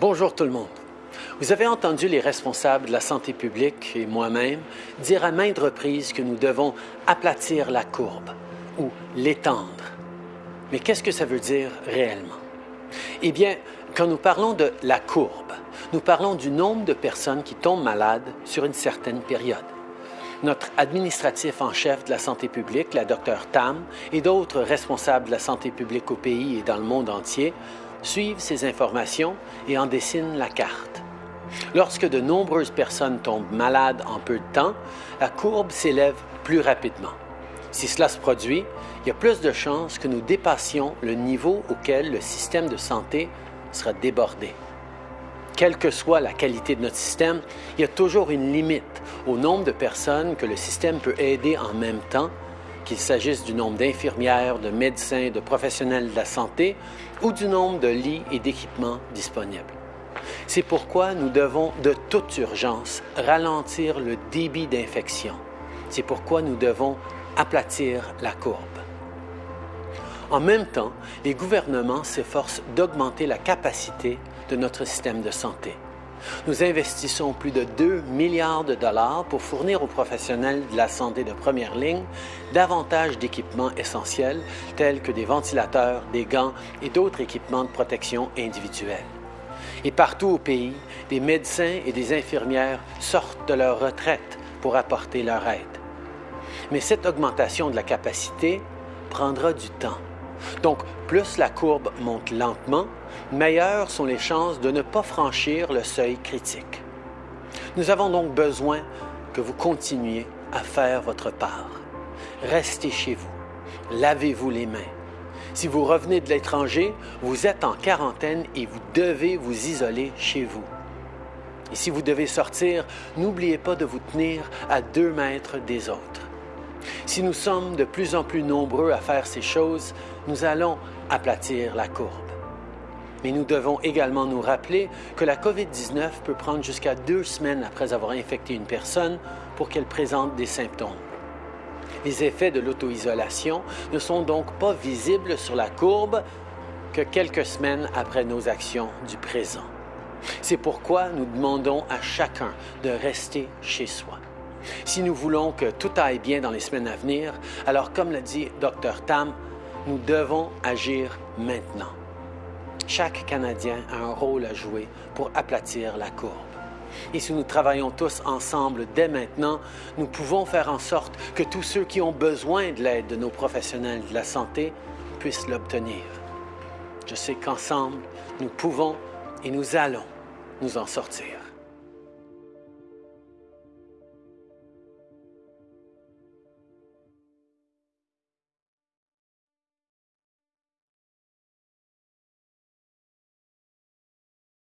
Bonjour tout le monde. Vous avez entendu les responsables de la santé publique et moi-même dire à maintes reprises que nous devons aplatir la courbe ou l'étendre. Mais qu'est-ce que ça veut dire réellement? Eh bien, quand nous parlons de la courbe, nous parlons du nombre de personnes qui tombent malades sur une certaine période. Notre administratif en chef de la santé publique, la Dr Tam, et d'autres responsables de la santé publique au pays et dans le monde entier suivent ces informations et en dessinent la carte. Lorsque de nombreuses personnes tombent malades en peu de temps, la courbe s'élève plus rapidement. Si cela se produit, il y a plus de chances que nous dépassions le niveau auquel le système de santé sera débordé. Quelle que soit la qualité de notre système, il y a toujours une limite au nombre de personnes que le système peut aider en même temps qu'il s'agisse du nombre d'infirmières, de médecins, de professionnels de la santé ou du nombre de lits et d'équipements disponibles. C'est pourquoi nous devons de toute urgence ralentir le débit d'infection. C'est pourquoi nous devons aplatir la courbe. En même temps, les gouvernements s'efforcent d'augmenter la capacité de notre système de santé. Nous investissons plus de 2 milliards de dollars pour fournir aux professionnels de la santé de première ligne davantage d'équipements essentiels tels que des ventilateurs, des gants et d'autres équipements de protection individuelle. Et partout au pays, des médecins et des infirmières sortent de leur retraite pour apporter leur aide. Mais cette augmentation de la capacité prendra du temps. Donc, plus la courbe monte lentement, meilleures sont les chances de ne pas franchir le seuil critique. Nous avons donc besoin que vous continuiez à faire votre part. Restez chez vous. Lavez-vous les mains. Si vous revenez de l'étranger, vous êtes en quarantaine et vous devez vous isoler chez vous. Et si vous devez sortir, n'oubliez pas de vous tenir à deux mètres des autres. Si nous sommes de plus en plus nombreux à faire ces choses, nous allons aplatir la courbe. Mais nous devons également nous rappeler que la COVID-19 peut prendre jusqu'à deux semaines après avoir infecté une personne pour qu'elle présente des symptômes. Les effets de l'auto-isolation ne sont donc pas visibles sur la courbe que quelques semaines après nos actions du présent. C'est pourquoi nous demandons à chacun de rester chez soi. Si nous voulons que tout aille bien dans les semaines à venir, alors comme l'a dit Dr Tam, nous devons agir maintenant. Chaque Canadien a un rôle à jouer pour aplatir la courbe. Et si nous travaillons tous ensemble dès maintenant, nous pouvons faire en sorte que tous ceux qui ont besoin de l'aide de nos professionnels de la santé puissent l'obtenir. Je sais qu'ensemble, nous pouvons et nous allons nous en sortir.